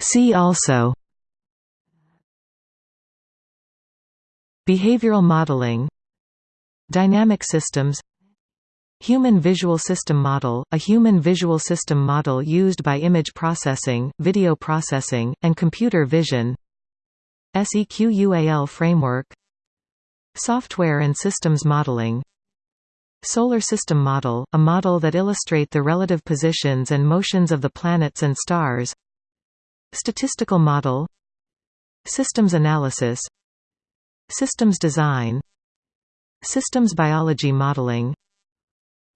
See also Behavioral modeling Dynamic systems Human Visual System Model, a human visual system model used by image processing, video processing, and computer vision SEQUAL framework Software and systems modeling Solar System Model, a model that illustrate the relative positions and motions of the planets and stars Statistical model Systems analysis Systems design Systems biology modeling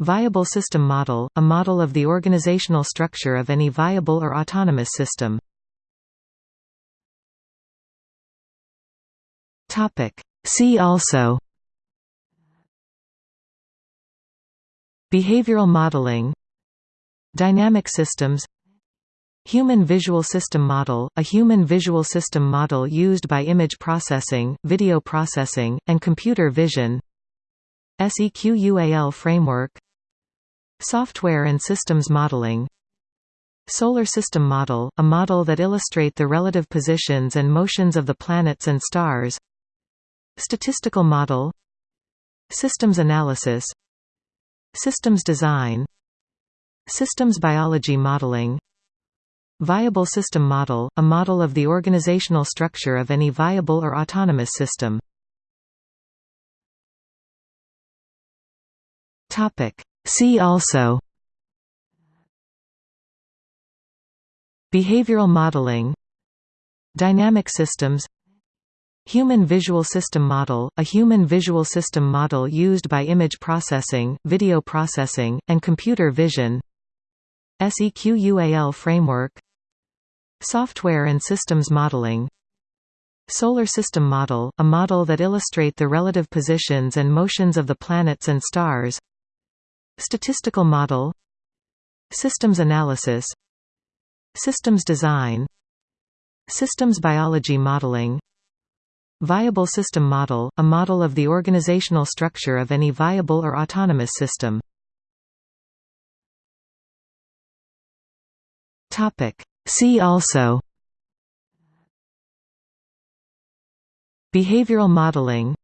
Viable system model, a model of the organizational structure of any viable or autonomous system. See also. Behavioral modeling. Dynamic systems Human Visual System Model, a human visual system model used by image processing, video processing, and computer vision. SEQUAL framework. Software and systems modeling. Solar System Model, a model that illustrate the relative positions and motions of the planets and stars. Statistical model. Systems analysis. Systems design. Systems biology modeling Viable system model, a model of the organizational structure of any viable or autonomous system. See also Behavioral modeling Dynamic systems Human Visual System Model, a human visual system model used by image processing, video processing, and computer vision SEQUAL framework Software and systems modeling. Solar System Model, a model that illustrate the relative positions and motions of the planets and stars. Statistical model. Systems analysis. Systems design. Systems biology modeling. Viable system model, a model of the organizational structure of any viable or autonomous system. See also. Behavioral modeling.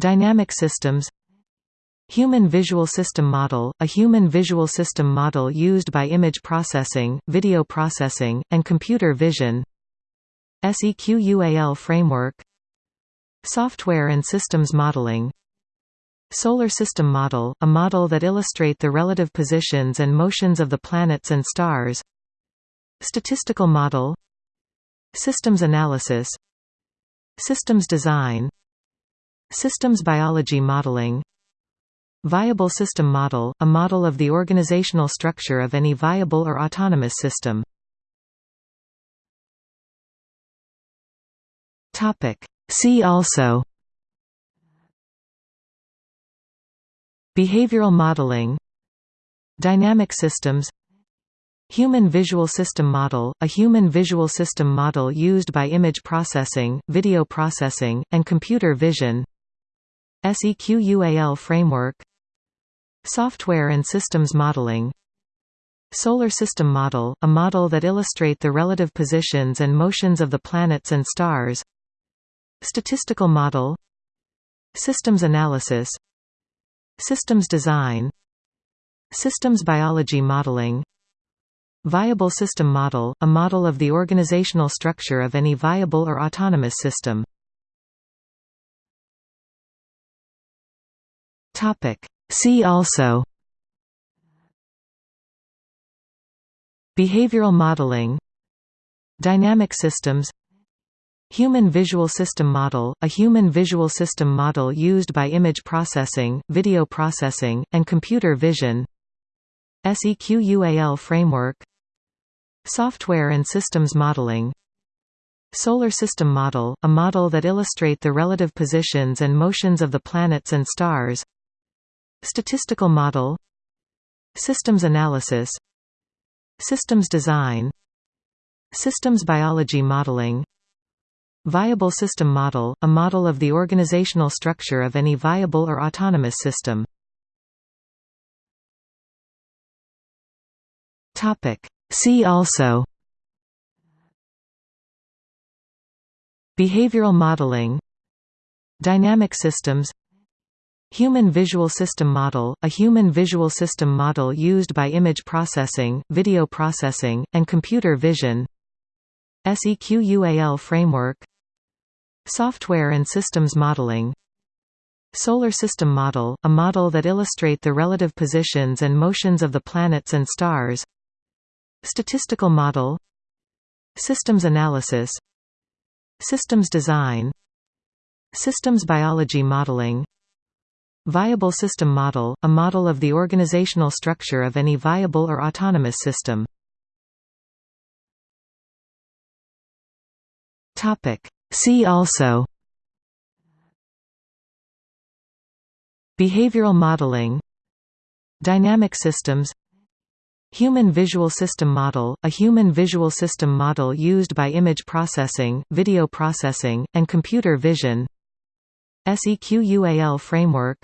Dynamic systems. Human Visual System Model, a human visual system model used by image processing, video processing, and computer vision. SEQUAL framework. Software and systems modeling. Solar System Model, a model that illustrate the relative positions and motions of the planets and stars Statistical model Systems analysis Systems design Systems biology modeling Viable system model, a model of the organizational structure of any viable or autonomous system. See also. Behavioral modeling. Dynamic systems Human Visual System Model, a human visual system model used by image processing, video processing, and computer vision. SEQUAL framework. Software and systems modeling. Solar System Model, a model that illustrate the relative positions and motions of the planets and stars. Statistical model. Systems analysis. Systems design. Systems biology modeling Viable system model, a model of the organizational structure of any viable or autonomous system. See also Behavioral modeling Dynamic systems Human Visual System Model, a human visual system model used by image processing, video processing, and computer vision SEQUAL framework Software and systems modeling. Solar System Model, a model that illustrate the relative positions and motions of the planets and stars. Statistical model. Systems analysis. Systems design. Systems biology modeling. Viable system model, a model of the organizational structure of any viable or autonomous system. See also. Behavioral modeling. Dynamic systems. Human visual system model, a human visual system model used by image processing, video processing, and computer vision. SEQUAL framework. Software and systems modeling. Solar system model, a model that illustrate the relative positions and motions of the planets and stars. Statistical model Systems analysis Systems design Systems biology modeling Viable system model – a model of the organizational structure of any viable or autonomous system. See also. Behavioral modeling. Dynamic systems Human Visual System Model – a human visual system model used by image processing, video processing, and computer vision. SEQUAL framework.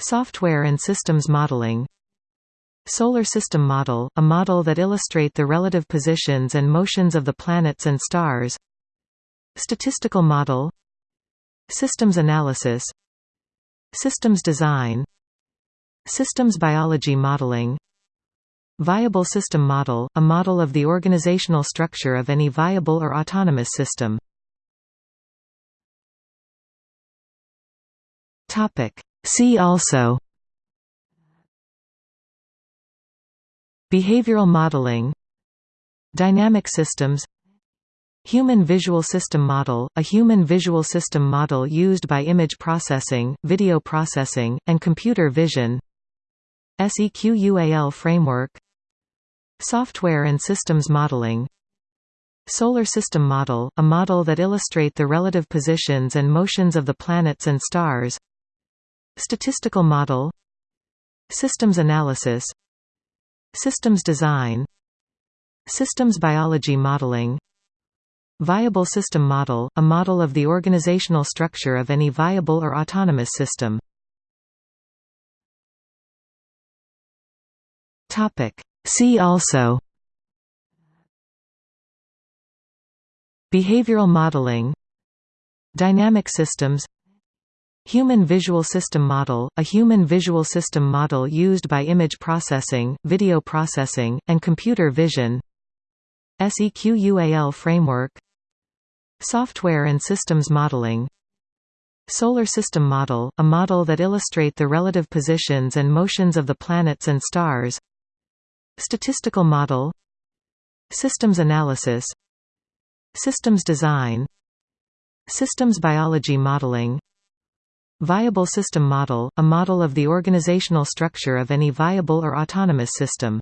Software and systems modeling. Solar System Model – a model that illustrate the relative positions and motions of the planets and stars. Statistical model. Systems analysis. Systems design. Systems biology modeling Viable system model – a model of the organizational structure of any viable or autonomous system. See also Behavioral modeling Dynamic systems Human Visual System Model – a human visual system model used by image processing, video processing, and computer vision SEQUAL framework Software and systems modeling. Solar System Model – a model that illustrate the relative positions and motions of the planets and stars. Statistical model. Systems analysis. Systems design. Systems biology modeling. Viable system model – a model of the organizational structure of any viable or autonomous system See also Behavioral modeling Dynamic systems Human Visual System Model – a human visual system model used by image processing, video processing, and computer vision SEQUAL framework Software and systems modeling Solar System Model – a model that illustrate the relative positions and motions of the planets and stars Statistical model Systems analysis Systems design Systems biology modeling Viable system model – a model of the organizational structure of any viable or autonomous system